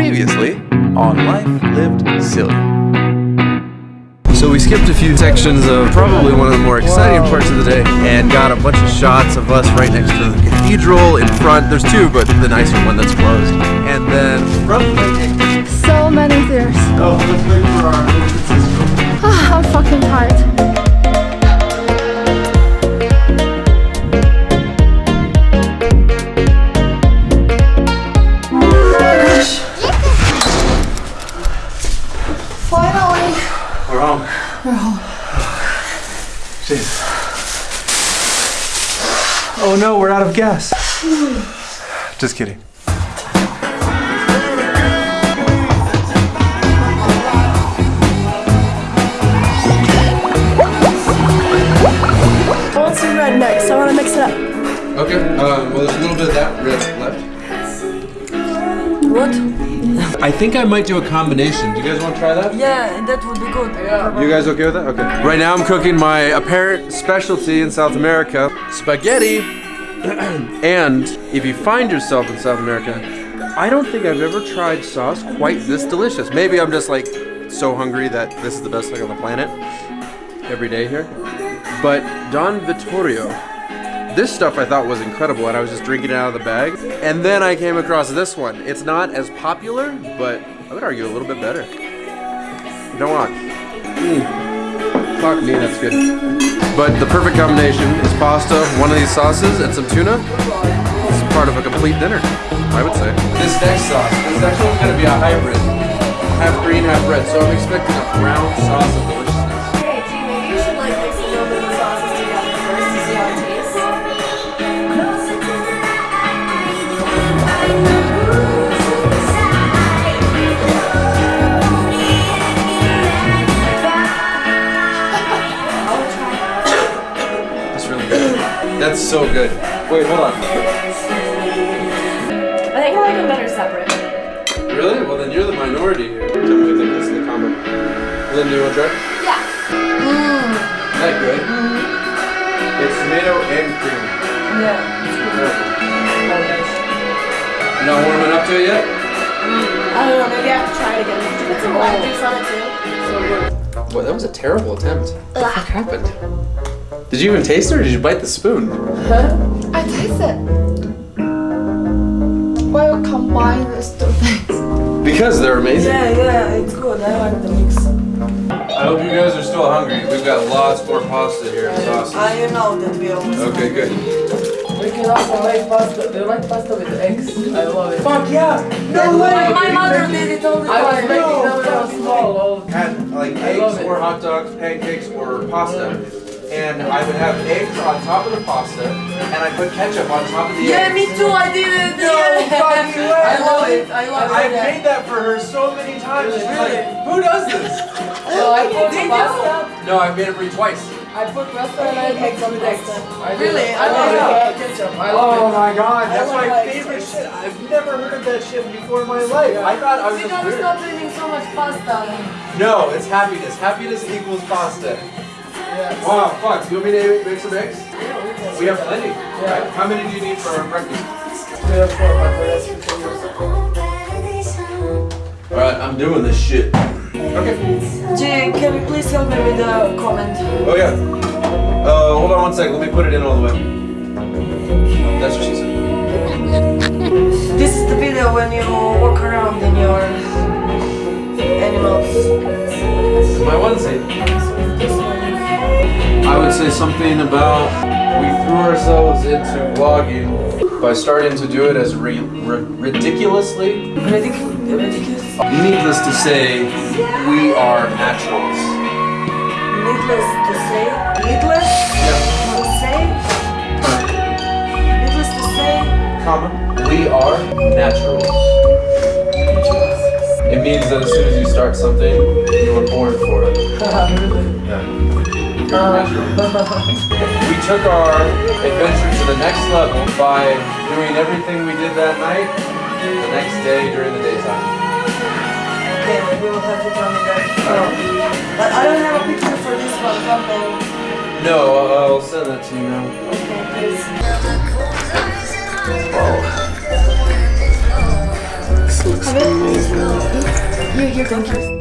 Previously on Life Lived Silly. So we skipped a few sections of probably one of the more exciting parts of the day and got a bunch of shots of us right next to the cathedral in front. There's two, but the nicer one that's closed. And then from So many stairs. Oh, let's wait for our Oh no, we're out of gas. Just kidding. I want some red next. I want to mix it up. Okay, um, well, there's a little bit of that red left. What? I think I might do a combination. Do you guys want to try that? Yeah, and that would be good. Yeah. You guys okay with that? Okay. Right now I'm cooking my apparent specialty in South America, spaghetti. and if you find yourself in South America, I don't think I've ever tried sauce quite this delicious. Maybe I'm just like so hungry that this is the best thing on the planet every day here. But Don Vittorio, this stuff I thought was incredible and I was just drinking it out of the bag. And then I came across this one. It's not as popular, but I would argue a little bit better. Don't want. Mm. Fuck me, that's good. But the perfect combination is pasta, one of these sauces, and some tuna. It's part of a complete dinner, I would say. This next sauce, this next one's gonna be a hybrid. Half green, half red. So I'm expecting a brown sauce of deliciousness. That's so good. Wait, hold on. I think I like them better separate. Really? Well, then you're the minority here. Tell me what you think this is the combo. Lynn, do you want to try? Yeah. Mm. Is that good? Mm-hmm. It's tomato and cream. Yeah. Not warming up to it yet? Mm. I don't know, maybe I have to try it again. Did you put some lime juice on it too? Boy, that was a terrible attempt. What happened? Did you even taste it or did you bite the spoon? I taste it. Why you combine these two things? Because they're amazing. Yeah, yeah, it's good. I like the mix. I hope you guys are still hungry. We've got lots more pasta here and sauces. I know that we almost. Okay, good. We can also make pasta. Do you like pasta with eggs? I love it. Fuck yeah! No way! My mother did it all the time. I was time. making them when I was small. all the. Had like I love eggs it. or hot dogs, pancakes or pasta. And I would have eggs on top of the pasta and I put ketchup on top of the Yeah, eggs. me too. I did it. No yeah. fucking way. I love it. I love it. I've it. made that for her so many times. She's like, who does this? So oh, I put Did you? pasta. No, I've made it for you twice. I put pasta and I made some with eggs. I Really? I I love love it. Ketchup. I love Oh it. my god, that's my it. favorite shit. I've never heard of that shit before in my life. I thought I was We just gotta weird. stop eating so much pasta. No, it's happiness. Happiness equals pasta. Yes. Wow, fuck. Do you want me to make some eggs? Yeah, we have plenty. Right. How many do you need for breakfast? We have four, but the rest we can use. Alright, I'm doing this shit. Okay. Jay, can you please help me with the comment? Oh yeah. Uh, hold on one second. Let me put it in all the way. That's what she said. This is the video when you walk around in your animals. My onesie. I would say something about we threw ourselves into vlogging by starting to do it as ridiculously. Ridiculous. Needless to say, we are naturals. Needless to say. Needless to say. Needless to say. Comma. We are naturals. It means that as soon as you start something, you were born for it. Yeah. You're um, natural. we took our adventure to the next level by doing everything we did that night the next day during the daytime. Okay, we'll have to tell me that. No. But I don't have a picture for this one, something. No, I'll I'll send that to you now. Okay, please. Have it? You, you're going first.